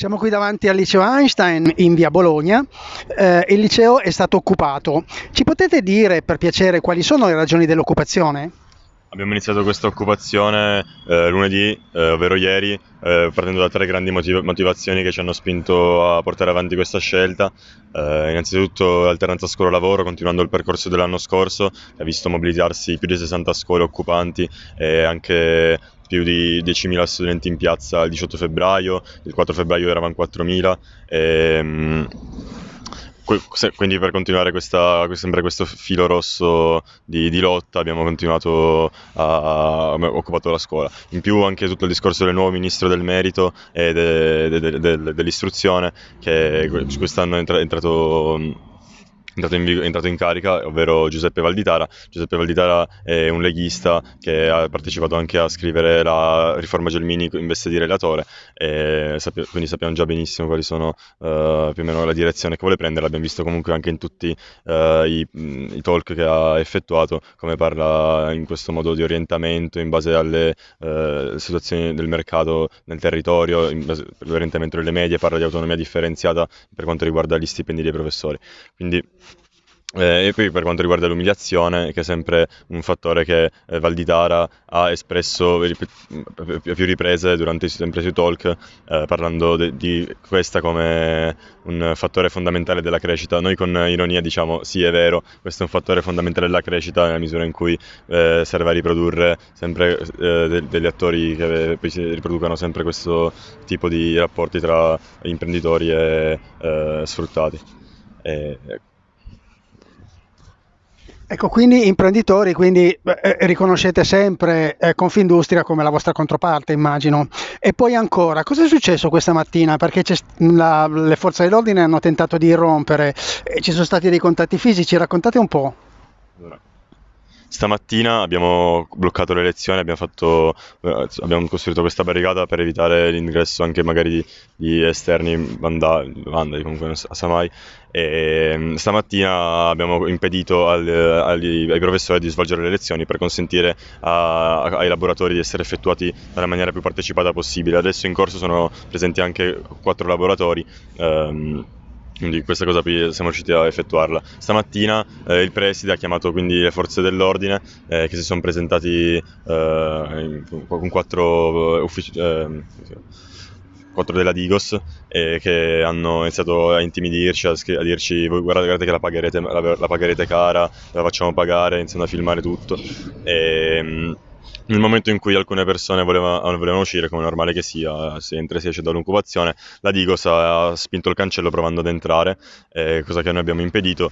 Siamo qui davanti al liceo Einstein in via Bologna. Eh, il liceo è stato occupato. Ci potete dire per piacere quali sono le ragioni dell'occupazione? Abbiamo iniziato questa occupazione eh, lunedì, eh, ovvero ieri, eh, partendo da tre grandi motiv- motivazioni che ci hanno spinto a portare avanti questa scelta. Eh, innanzitutto l'alternanza scuola-lavoro, continuando il percorso dell'anno scorso, che ha visto mobilitarsi più di 60 scuole occupanti e anche più di 10.000 studenti in piazza il 18 febbraio, il 4 febbraio eravamo 4.000. E, quindi per continuare questa, sempre questo filo rosso di, di lotta abbiamo continuato a, occupato la scuola. In più anche tutto il discorso del nuovo ministro del merito e de, de, de, dell'istruzione che quest'anno è entrato entrato in, entrato in, carica, ovvero Giuseppe Valditara. Giuseppe Valditara è un leghista che ha partecipato anche a scrivere la riforma Gelmini in veste di relatore, sappia, quindi sappiamo già benissimo quali sono uh, più o meno la direzione che vuole prendere. L'abbiamo visto comunque anche in tutti uh, i, i, talk che ha effettuato, come parla in questo modo di orientamento in base alle uh, situazioni del mercato nel territorio, in base all'orientamento delle medie, parla di autonomia differenziata per quanto riguarda gli stipendi dei professori. Quindi eh, e poi per quanto riguarda l'umiliazione, che è sempre un fattore che eh, Valditara ha espresso a più riprese durante i sempre sui talk, eh, parlando de- di questa come un fattore fondamentale della crescita. Noi con ironia diciamo sì è vero, questo è un fattore fondamentale della crescita nella misura in cui eh, serve a riprodurre sempre eh, de- degli attori che poi si riproducano sempre questo tipo di rapporti tra imprenditori e eh, sfruttati. E, Ecco, quindi imprenditori, quindi eh, riconoscete sempre eh, Confindustria come la vostra controparte, immagino. E poi ancora, cosa è successo questa mattina? Perché la, le forze dell'ordine hanno tentato di irrompere, ci sono stati dei contatti fisici, raccontate un po'. Allora. Stamattina abbiamo bloccato le elezioni, abbiamo, fatto, eh, abbiamo costruito questa barricata per evitare l'ingresso anche magari di, di esterni vandali, vandali comunque non sa mai. E mm, stamattina abbiamo impedito al, agli, ai professori di svolgere le lezioni per consentire a, ai laboratori di essere effettuati nella maniera più partecipata possibile. Adesso in corso sono presenti anche quattro laboratori. Ehm, quindi questa cosa qui siamo riusciti a effettuarla. Stamattina eh, il preside ha chiamato quindi le forze dell'ordine eh, che si sono presentati eh, con quattro eh, uffici eh, quattro della Digos eh, che hanno iniziato a intimidirci, a, a dirci guardate, guardate che la pagherete, la, la pagherete cara, la facciamo pagare, iniziano a filmare tutto. E, mm, nel momento in cui alcune persone voleva, volevano uscire, come normale che sia, si entra e si esce dall'occupazione, la Digos ha spinto il cancello provando ad entrare, eh, cosa che noi abbiamo impedito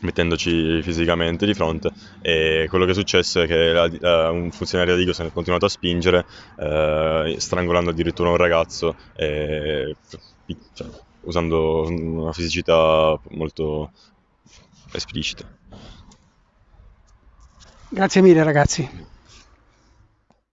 mettendoci fisicamente di fronte. E quello che è successo è che la, uh, un funzionario di Digos ha continuato a spingere uh, strangolando addirittura un ragazzo e, cioè, usando una fisicità molto esplicita. Grazie mille ragazzi